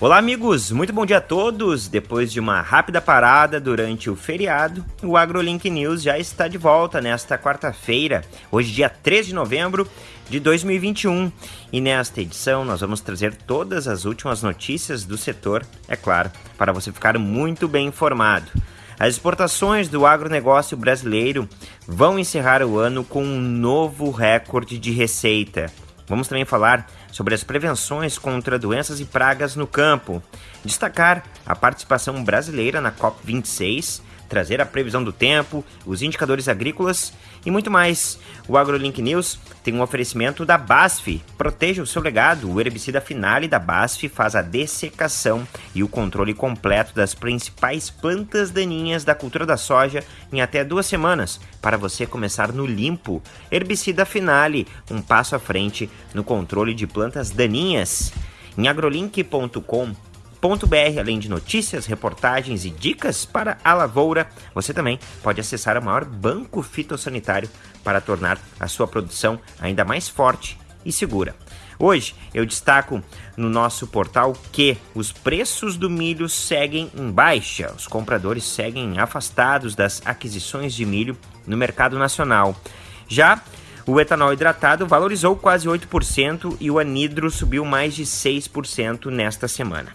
Olá, amigos! Muito bom dia a todos! Depois de uma rápida parada durante o feriado, o AgroLink News já está de volta nesta quarta-feira, hoje, dia 3 de novembro de 2021. E nesta edição, nós vamos trazer todas as últimas notícias do setor, é claro, para você ficar muito bem informado. As exportações do agronegócio brasileiro vão encerrar o ano com um novo recorde de receita. Vamos também falar sobre as prevenções contra doenças e pragas no campo, destacar a participação brasileira na COP26 trazer a previsão do tempo, os indicadores agrícolas e muito mais. O AgroLink News tem um oferecimento da BASF. Proteja o seu legado. O herbicida Finale da BASF faz a dessecação e o controle completo das principais plantas daninhas da cultura da soja em até duas semanas, para você começar no limpo. Herbicida Finale, um passo à frente no controle de plantas daninhas. Em agrolink.com br além de notícias, reportagens e dicas para a lavoura, você também pode acessar o maior banco fitossanitário para tornar a sua produção ainda mais forte e segura. Hoje eu destaco no nosso portal que os preços do milho seguem em baixa, os compradores seguem afastados das aquisições de milho no mercado nacional. Já o etanol hidratado valorizou quase 8% e o anidro subiu mais de 6% nesta semana.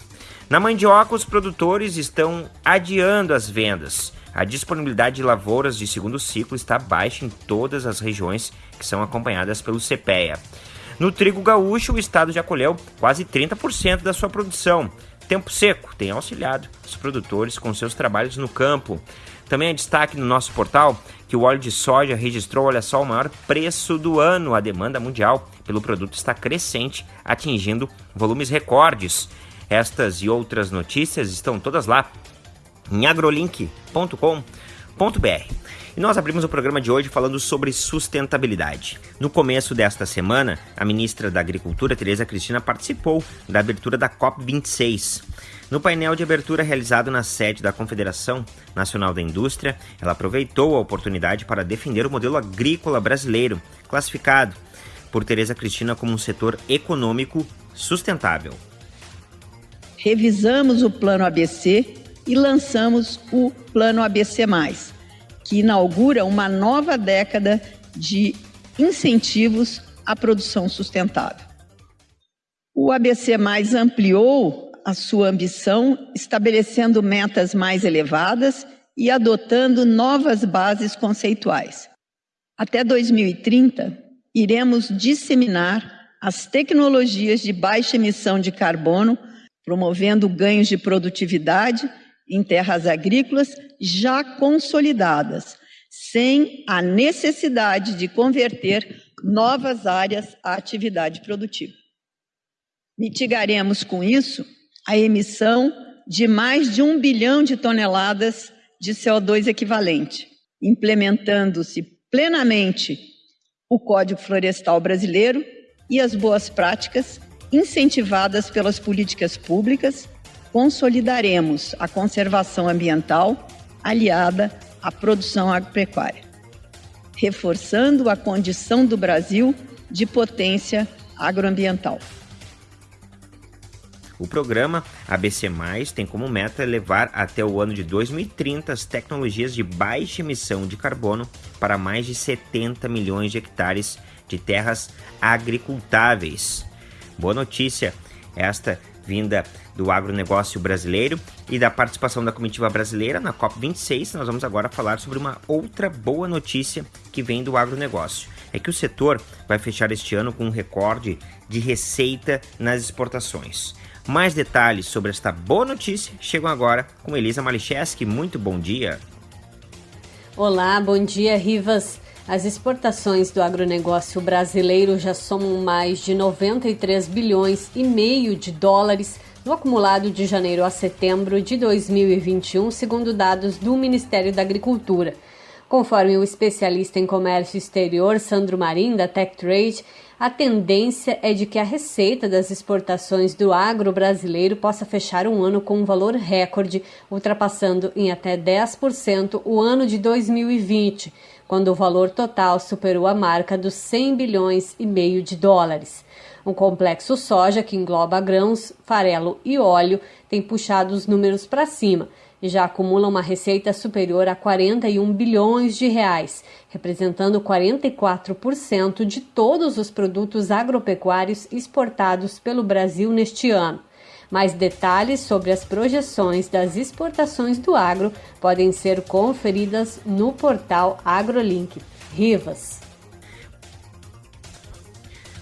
Na mandioca, os produtores estão adiando as vendas. A disponibilidade de lavouras de segundo ciclo está baixa em todas as regiões que são acompanhadas pelo CPEA. No trigo gaúcho, o estado já colheu quase 30% da sua produção. Tempo seco tem auxiliado os produtores com seus trabalhos no campo. Também é destaque no nosso portal que o óleo de soja registrou, olha só, o maior preço do ano. A demanda mundial pelo produto está crescente, atingindo volumes recordes. Estas e outras notícias estão todas lá em agrolink.com.br. E nós abrimos o programa de hoje falando sobre sustentabilidade. No começo desta semana, a ministra da Agricultura, Tereza Cristina, participou da abertura da COP26. No painel de abertura realizado na sede da Confederação Nacional da Indústria, ela aproveitou a oportunidade para defender o modelo agrícola brasileiro, classificado por Tereza Cristina como um setor econômico sustentável revisamos o Plano ABC e lançamos o Plano ABC, que inaugura uma nova década de incentivos à produção sustentável. O ABC ampliou a sua ambição, estabelecendo metas mais elevadas e adotando novas bases conceituais. Até 2030, iremos disseminar as tecnologias de baixa emissão de carbono promovendo ganhos de produtividade em terras agrícolas já consolidadas, sem a necessidade de converter novas áreas à atividade produtiva. Mitigaremos com isso a emissão de mais de um bilhão de toneladas de CO2 equivalente, implementando-se plenamente o Código Florestal Brasileiro e as boas práticas incentivadas pelas políticas públicas, consolidaremos a conservação ambiental aliada à produção agropecuária, reforçando a condição do Brasil de potência agroambiental. O programa ABC+, tem como meta levar até o ano de 2030 as tecnologias de baixa emissão de carbono para mais de 70 milhões de hectares de terras agricultáveis. Boa notícia esta vinda do agronegócio brasileiro e da participação da comitiva brasileira na COP26. Nós vamos agora falar sobre uma outra boa notícia que vem do agronegócio. É que o setor vai fechar este ano com um recorde de receita nas exportações. Mais detalhes sobre esta boa notícia chegam agora com Elisa Malicheski. Muito bom dia. Olá, bom dia, Rivas. As exportações do agronegócio brasileiro já somam mais de 93 bilhões e meio de dólares no acumulado de janeiro a setembro de 2021, segundo dados do Ministério da Agricultura. Conforme o especialista em comércio exterior Sandro Marim, da Tech Trade, a tendência é de que a receita das exportações do agro brasileiro possa fechar um ano com um valor recorde, ultrapassando em até 10% o ano de 2020 quando o valor total superou a marca dos 100 bilhões e meio de dólares. Um complexo soja que engloba grãos, farelo e óleo tem puxado os números para cima e já acumula uma receita superior a 41 bilhões de reais, representando 44% de todos os produtos agropecuários exportados pelo Brasil neste ano. Mais detalhes sobre as projeções das exportações do agro podem ser conferidas no portal AgroLink. Rivas.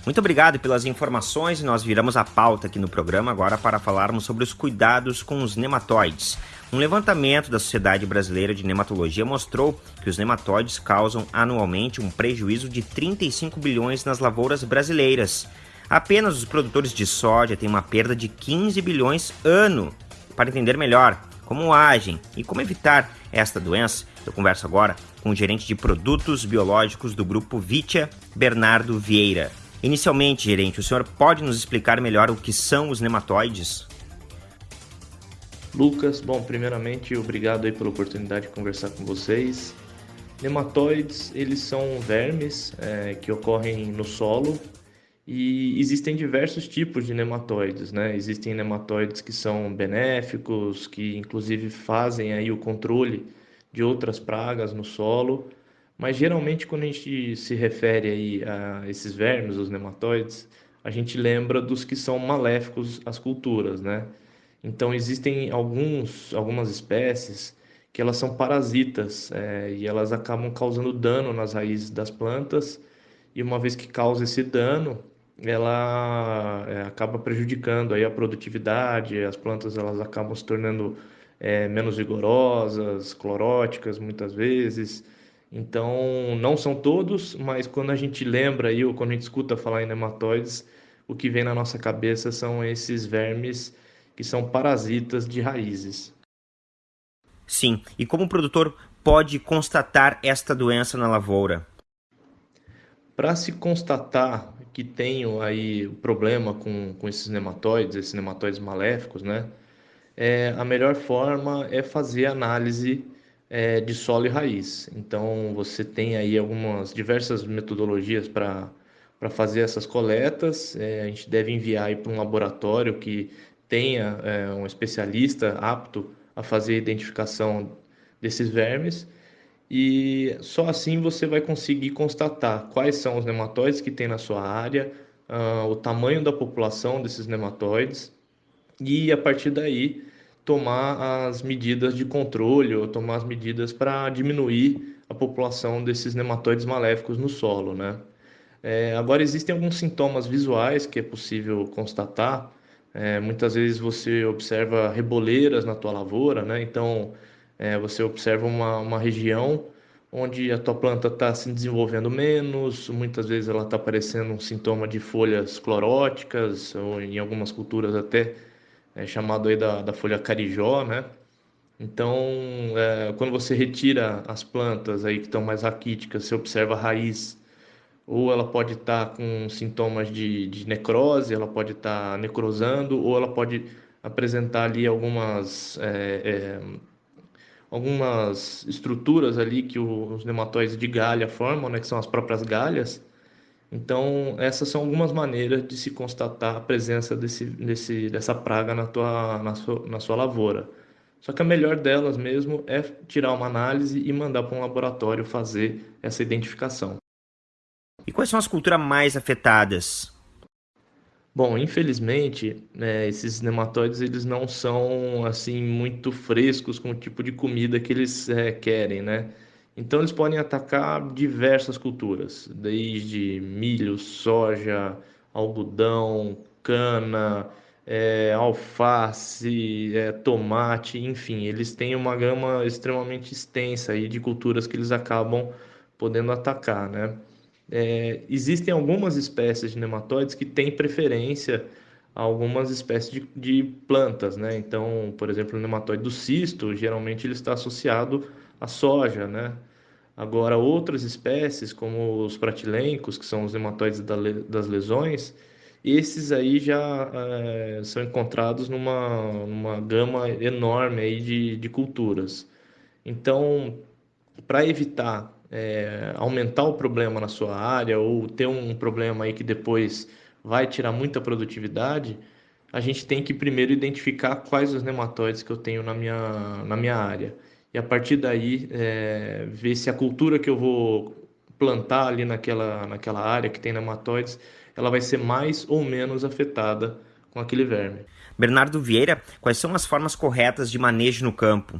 Muito obrigado pelas informações e nós viramos a pauta aqui no programa agora para falarmos sobre os cuidados com os nematóides. Um levantamento da Sociedade Brasileira de Nematologia mostrou que os nematóides causam anualmente um prejuízo de 35 bilhões nas lavouras brasileiras. Apenas os produtores de soja têm uma perda de 15 bilhões ano. Para entender melhor como agem e como evitar esta doença, eu converso agora com o gerente de produtos biológicos do grupo Vitia, Bernardo Vieira. Inicialmente, gerente, o senhor pode nos explicar melhor o que são os nematóides? Lucas, bom, primeiramente, obrigado aí pela oportunidade de conversar com vocês. Nematóides, eles são vermes é, que ocorrem no solo e existem diversos tipos de nematóides, né? Existem nematóides que são benéficos, que inclusive fazem aí o controle de outras pragas no solo, mas geralmente quando a gente se refere aí a esses vermes, os nematóides, a gente lembra dos que são maléficos às culturas, né? Então existem alguns, algumas espécies que elas são parasitas é, e elas acabam causando dano nas raízes das plantas e uma vez que causa esse dano, ela é, acaba prejudicando aí a produtividade, as plantas elas acabam se tornando é, menos vigorosas, cloróticas muitas vezes. Então, não são todos, mas quando a gente lembra aí, ou quando a gente escuta falar em nematóides, o que vem na nossa cabeça são esses vermes que são parasitas de raízes. Sim, e como o produtor pode constatar esta doença na lavoura? Para se constatar que tenho aí o problema com, com esses nematóides, esses nematóides maléficos, né? É, a melhor forma é fazer análise é, de solo e raiz. Então você tem aí algumas diversas metodologias para para fazer essas coletas. É, a gente deve enviar para um laboratório que tenha é, um especialista apto a fazer a identificação desses vermes e só assim você vai conseguir constatar quais são os nematóides que tem na sua área, uh, o tamanho da população desses nematóides e a partir daí tomar as medidas de controle ou tomar as medidas para diminuir a população desses nematóides maléficos no solo, né? É, agora existem alguns sintomas visuais que é possível constatar. É, muitas vezes você observa reboleiras na tua lavoura, né? Então é, você observa uma, uma região onde a tua planta está se desenvolvendo menos, muitas vezes ela está aparecendo um sintoma de folhas cloróticas, ou em algumas culturas até é chamado aí da, da folha carijó, né? Então, é, quando você retira as plantas aí que estão mais raquíticas, você observa a raiz, ou ela pode estar tá com sintomas de, de necrose, ela pode estar tá necrosando, ou ela pode apresentar ali algumas é, é, algumas estruturas ali que os nematóides de galha formam, né, que são as próprias galhas. Então, essas são algumas maneiras de se constatar a presença desse, desse, dessa praga na, tua, na, sua, na sua lavoura. Só que a melhor delas mesmo é tirar uma análise e mandar para um laboratório fazer essa identificação. E quais são as culturas mais afetadas? Bom, infelizmente, né, esses nematóides eles não são assim muito frescos com o tipo de comida que eles é, querem, né? Então eles podem atacar diversas culturas, desde milho, soja, algodão, cana, é, alface, é, tomate, enfim, eles têm uma gama extremamente extensa aí de culturas que eles acabam podendo atacar, né? É, existem algumas espécies de nematóides que têm preferência a algumas espécies de, de, plantas, né? Então, por exemplo, o nematóide do cisto, geralmente ele está associado à soja, né? Agora, outras espécies, como os pratilencos, que são os nematóides da, das lesões, esses aí já é, são encontrados numa, numa gama enorme aí de, de culturas. Então, para evitar é, aumentar o problema na sua área ou ter um problema aí que depois vai tirar muita produtividade, a gente tem que primeiro identificar quais os nematóides que eu tenho na minha, na minha área. E a partir daí, é, ver se a cultura que eu vou plantar ali naquela, naquela área que tem nematóides, ela vai ser mais ou menos afetada com aquele verme. Bernardo Vieira, quais são as formas corretas de manejo no campo?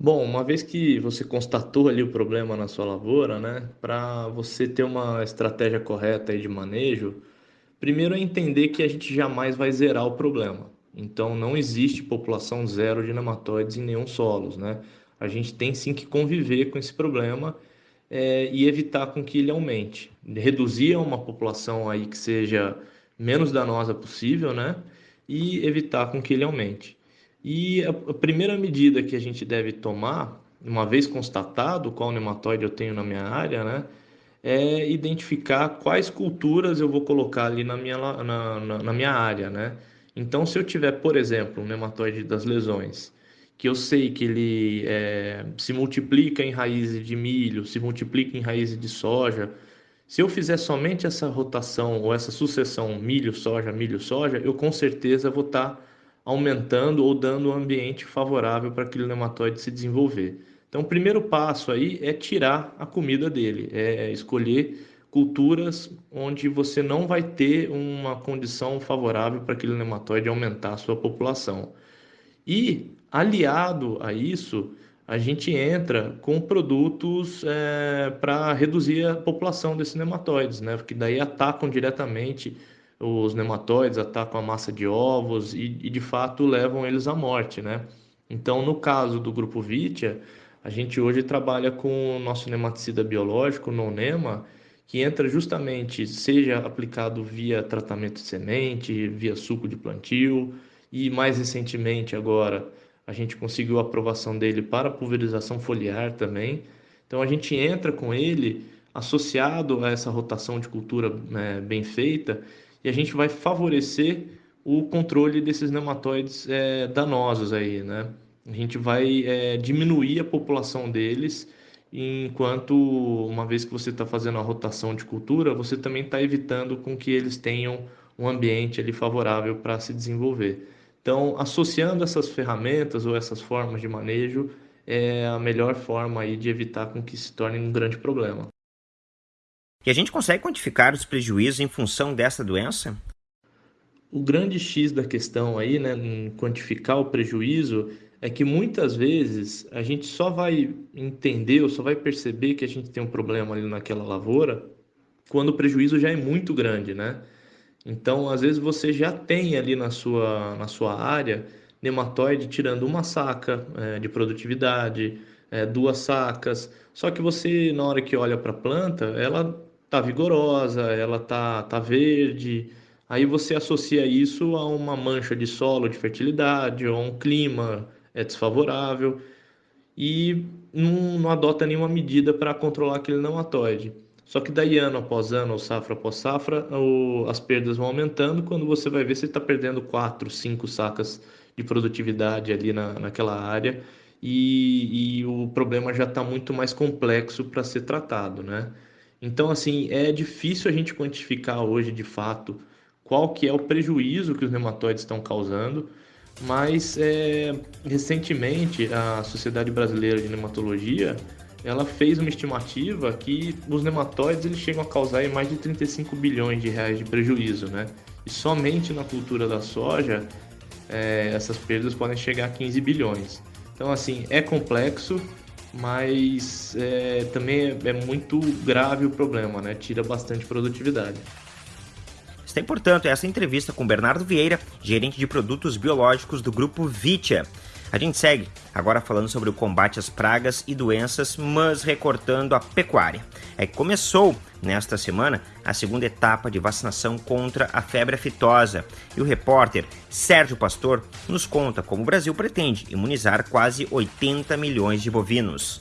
Bom, uma vez que você constatou ali o problema na sua lavoura, né, para você ter uma estratégia correta aí de manejo, primeiro é entender que a gente jamais vai zerar o problema. Então, não existe população zero de nematóides em nenhum solo, né? A gente tem sim que conviver com esse problema é, e evitar com que ele aumente. Reduzir uma população aí que seja menos danosa possível, né? E evitar com que ele aumente. E a, a primeira medida que a gente deve tomar, uma vez constatado qual nematóide eu tenho na minha área, né? É identificar quais culturas eu vou colocar ali na minha, na, na, na minha área, né? Então, se eu tiver, por exemplo, um nematóide das lesões, que eu sei que ele é, se multiplica em raízes de milho, se multiplica em raízes de soja, se eu fizer somente essa rotação ou essa sucessão milho-soja, milho-soja, eu com certeza vou estar tá aumentando ou dando um ambiente favorável para aquele nematóide se desenvolver. Então, o primeiro passo aí é tirar a comida dele, é escolher culturas onde você não vai ter uma condição favorável para aquele nematóide aumentar a sua população. E, aliado a isso, a gente entra com produtos é, para reduzir a população desses nematóides, né? Porque daí atacam diretamente os nematóides, atacam a massa de ovos e, e de fato levam eles à morte, né? Então, no caso do grupo Vitia, a gente hoje trabalha com o nosso nematicida biológico, Nonema, que entra justamente, seja aplicado via tratamento de semente, via suco de plantio, e mais recentemente agora a gente conseguiu a aprovação dele para pulverização foliar também. Então a gente entra com ele associado a essa rotação de cultura né, bem feita e a gente vai favorecer o controle desses nematóides é, danosos aí, né? A gente vai é, diminuir a população deles, enquanto uma vez que você está fazendo a rotação de cultura, você também está evitando com que eles tenham um ambiente ali favorável para se desenvolver. Então, associando essas ferramentas ou essas formas de manejo é a melhor forma aí de evitar com que se torne um grande problema. E a gente consegue quantificar os prejuízos em função dessa doença? O grande X da questão aí, né, em quantificar o prejuízo, é que muitas vezes a gente só vai entender ou só vai perceber que a gente tem um problema ali naquela lavoura quando o prejuízo já é muito grande, né? Então, às vezes você já tem ali na sua, na sua área nematóide tirando uma saca é, de produtividade, é, duas sacas. Só que você, na hora que olha para a planta, ela tá vigorosa, ela tá, tá verde. Aí você associa isso a uma mancha de solo de fertilidade ou a um clima é, desfavorável e não, não adota nenhuma medida para controlar aquele nematóide. Só que daí ano após ano, ou safra após safra, o, as perdas vão aumentando. Quando você vai ver, você está perdendo 4, 5 sacas de produtividade ali na, naquela área e, e o problema já está muito mais complexo para ser tratado, né? Então, assim, é difícil a gente quantificar hoje, de fato, qual que é o prejuízo que os nematóides estão causando, mas é, recentemente a Sociedade Brasileira de Nematologia ela fez uma estimativa que os nematóides eles chegam a causar mais de 35 bilhões de reais de prejuízo, né? E somente na cultura da soja é, essas perdas podem chegar a 15 bilhões. Então, assim, é complexo, mas é, também é, é, muito grave o problema, né? Tira bastante produtividade. Está, portanto, essa entrevista com Bernardo Vieira, gerente de produtos biológicos do grupo Vitia. A gente segue agora falando sobre o combate às pragas e doenças, mas recortando a pecuária. É que começou nesta semana a segunda etapa de vacinação contra a febre aftosa e o repórter Sérgio Pastor nos conta como o Brasil pretende imunizar quase 80 milhões de bovinos.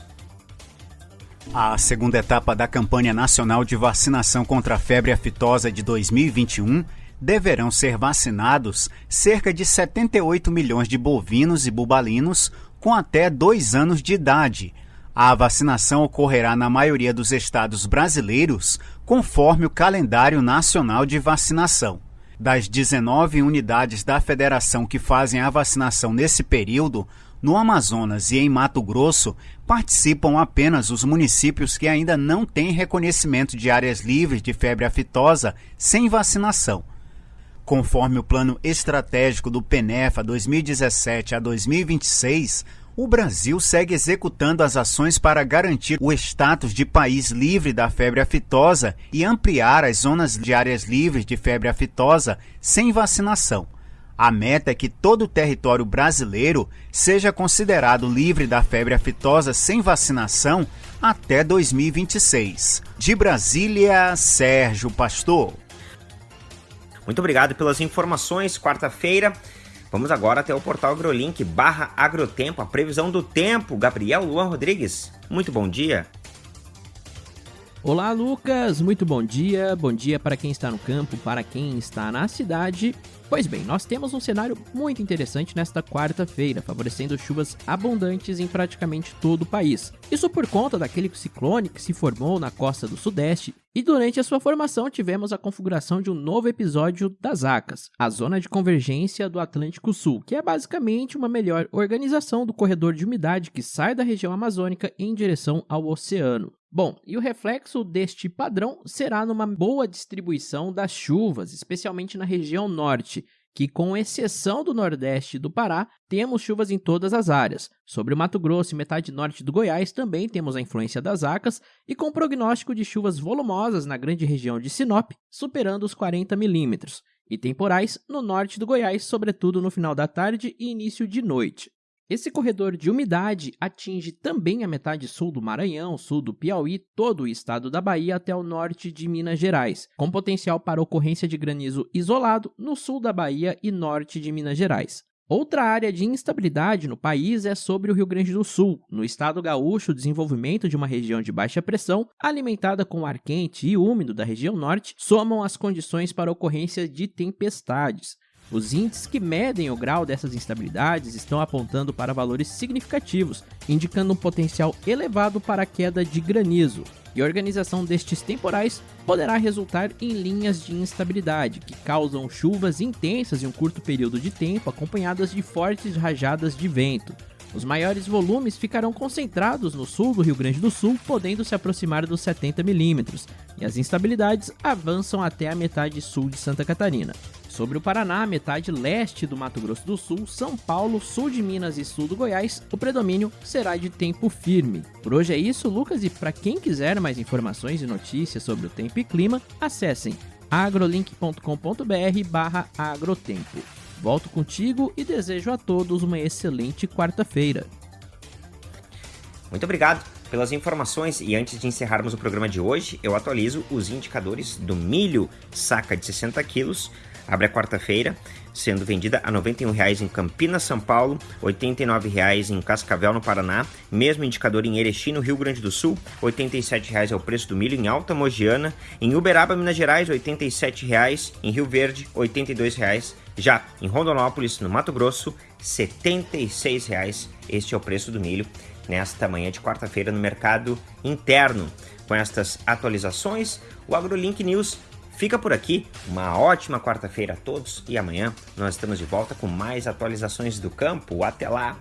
A segunda etapa da campanha nacional de vacinação contra a febre aftosa de 2021 deverão ser vacinados cerca de 78 milhões de bovinos e bubalinos com até dois anos de idade. A vacinação ocorrerá na maioria dos estados brasileiros, conforme o calendário nacional de vacinação. Das 19 unidades da federação que fazem a vacinação nesse período, no Amazonas e em Mato Grosso, participam apenas os municípios que ainda não têm reconhecimento de áreas livres de febre aftosa sem vacinação. Conforme o plano estratégico do PENEFA 2017 a 2026, o Brasil segue executando as ações para garantir o status de país livre da febre aftosa e ampliar as zonas de áreas livres de febre aftosa sem vacinação. A meta é que todo o território brasileiro seja considerado livre da febre aftosa sem vacinação até 2026. De Brasília, Sérgio Pastor. Muito obrigado pelas informações. Quarta-feira, vamos agora até o portal AgroLink barra Agrotempo, a previsão do tempo. Gabriel Luan Rodrigues, muito bom dia. Olá, Lucas! Muito bom dia. Bom dia para quem está no campo, para quem está na cidade. Pois bem, nós temos um cenário muito interessante nesta quarta-feira, favorecendo chuvas abundantes em praticamente todo o país. Isso por conta daquele ciclone que se formou na costa do Sudeste, e durante a sua formação tivemos a configuração de um novo episódio das ACAS, a Zona de Convergência do Atlântico Sul, que é basicamente uma melhor organização do corredor de umidade que sai da região amazônica em direção ao oceano. Bom, e o reflexo deste padrão será numa boa distribuição das chuvas, especialmente na região norte, que, com exceção do nordeste do Pará, temos chuvas em todas as áreas. Sobre o Mato Grosso e metade norte do Goiás também temos a influência das acas e com prognóstico de chuvas volumosas na grande região de Sinop, superando os 40 milímetros, e temporais no norte do Goiás, sobretudo no final da tarde e início de noite. Esse corredor de umidade atinge também a metade sul do Maranhão, sul do Piauí, todo o estado da Bahia até o norte de Minas Gerais, com potencial para ocorrência de granizo isolado no sul da Bahia e norte de Minas Gerais. Outra área de instabilidade no país é sobre o Rio Grande do Sul. No estado gaúcho, o desenvolvimento de uma região de baixa pressão, alimentada com ar quente e úmido da região norte, somam as condições para ocorrência de tempestades. Os índices que medem o grau dessas instabilidades estão apontando para valores significativos, indicando um potencial elevado para a queda de granizo. E a organização destes temporais poderá resultar em linhas de instabilidade, que causam chuvas intensas em um curto período de tempo, acompanhadas de fortes rajadas de vento. Os maiores volumes ficarão concentrados no sul do Rio Grande do Sul, podendo se aproximar dos 70 milímetros, e as instabilidades avançam até a metade sul de Santa Catarina. Sobre o Paraná, metade leste do Mato Grosso do Sul, São Paulo, sul de Minas e sul do Goiás, o predomínio será de tempo firme. Por hoje é isso, Lucas, e para quem quiser mais informações e notícias sobre o tempo e clima, acessem agrolink.com.br barra agrotempo. Volto contigo e desejo a todos uma excelente quarta-feira. Muito obrigado pelas informações e antes de encerrarmos o programa de hoje, eu atualizo os indicadores do milho saca de 60 quilos abre a quarta-feira, sendo vendida a R$ 91,00 em Campinas, São Paulo, R$ 89,00 em Cascavel, no Paraná, mesmo indicador em Erechim, no Rio Grande do Sul, R$ 87,00 é o preço do milho em Alta Mogiana, em Uberaba, Minas Gerais, R$ 87,00, em Rio Verde, R$ 82,00, já em Rondonópolis, no Mato Grosso, R$ 76,00. Este é o preço do milho nesta manhã de quarta-feira no mercado interno. Com estas atualizações, o AgroLink News Fica por aqui, uma ótima quarta-feira a todos e amanhã nós estamos de volta com mais atualizações do campo. Até lá!